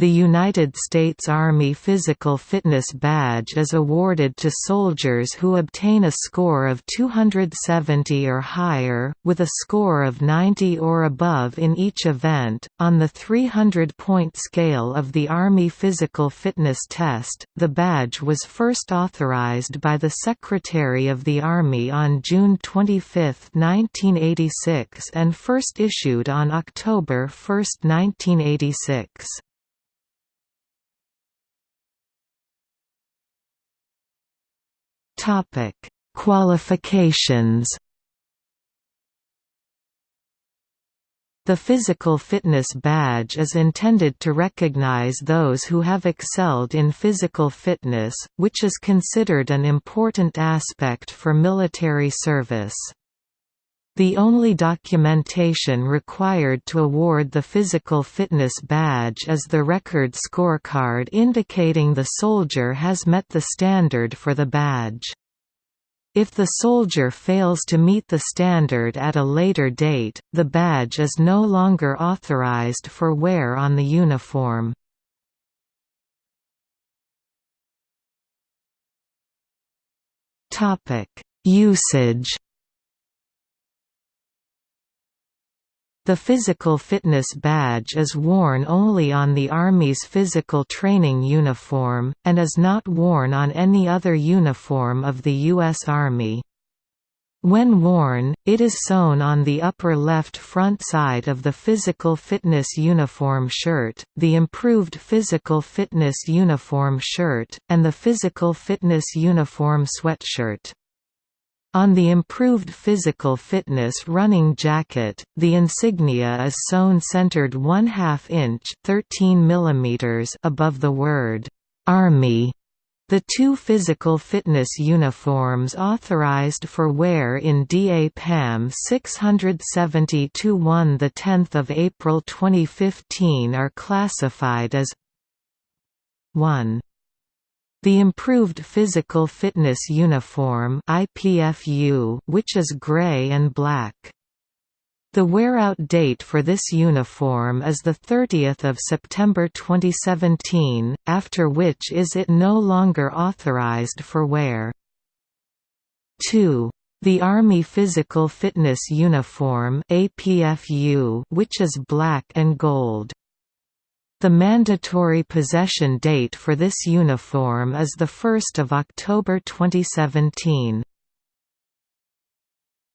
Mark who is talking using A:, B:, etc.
A: the United States Army Physical Fitness Badge is awarded to soldiers who obtain a score of 270 or higher, with a score of 90 or above in each event. On the 300 point scale of the Army Physical Fitness Test, the badge was first authorized by the Secretary of the Army on June 25, 1986, and first issued on October 1, 1986. Topic: Qualifications. The Physical Fitness Badge is intended to recognize those who have excelled in physical fitness, which is considered an important aspect for military service. The only documentation required to award the Physical Fitness Badge is the record scorecard indicating the soldier has met the standard for the badge. If the soldier fails to meet the standard at a later date, the badge is no longer authorized for wear on the uniform. Usage The Physical Fitness Badge is worn only on the Army's physical training uniform, and is not worn on any other uniform of the U.S. Army. When worn, it is sewn on the upper left front side of the Physical Fitness Uniform shirt, the Improved Physical Fitness Uniform shirt, and the Physical Fitness Uniform sweatshirt. On the improved physical fitness running jacket, the insignia is sewn centered 1 2 inch 13 mm above the word, "'Army' The two physical fitness uniforms authorized for wear in DA-PAM 670-1 10 April 2015 are classified as 1. The Improved Physical Fitness Uniform IPFU, which is gray and black. The wear-out date for this uniform is 30 September 2017, after which is it no longer authorized for wear. 2. The Army Physical Fitness Uniform APFU, which is black and gold. The mandatory possession date for this uniform is 1 October 2017.